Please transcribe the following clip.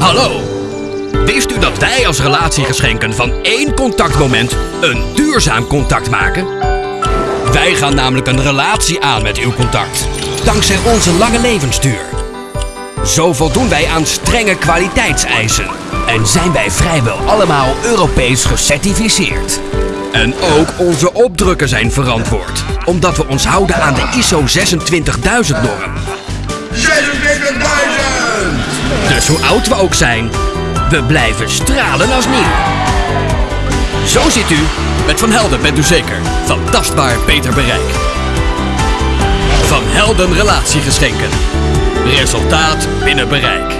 Hallo! Wist u dat wij als relatiegeschenken van één contactmoment een duurzaam contact maken? Wij gaan namelijk een relatie aan met uw contact, dankzij onze lange levensduur. Zo voldoen wij aan strenge kwaliteitseisen en zijn wij vrijwel allemaal Europees gecertificeerd. En ook onze opdrukken zijn verantwoord, omdat we ons houden aan de ISO 26000-norm. 26.000! Hoe oud we ook zijn, we blijven stralen als nieuw. Zo ziet u, met Van Helden bent u zeker van tastbaar beter bereik. Van Helden relatiegeschenken. Resultaat binnen bereik.